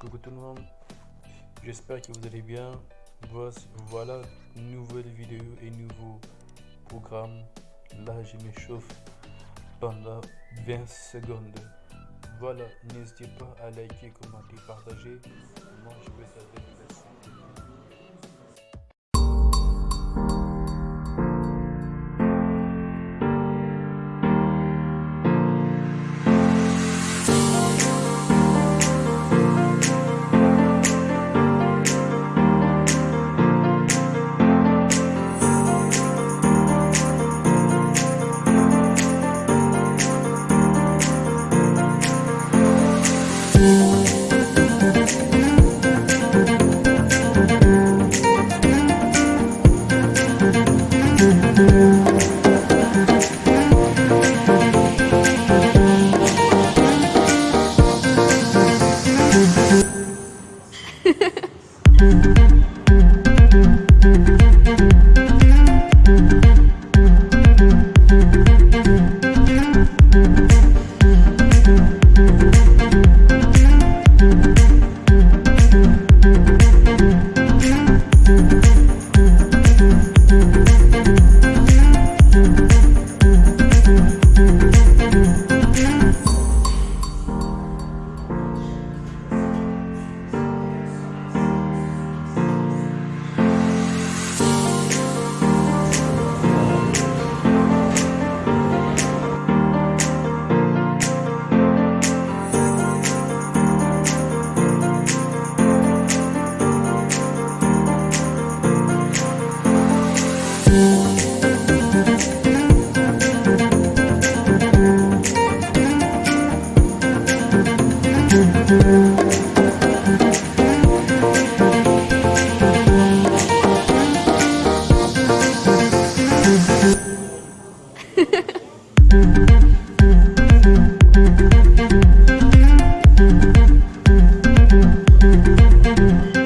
Coucou tout le monde, j'espère que vous allez bien. Voilà, nouvelle vidéo et nouveau programme. Là, je m'échauffe pendant 20 secondes. Voilà, n'hésitez pas à liker, commenter, partager. Moi, je des Thank you.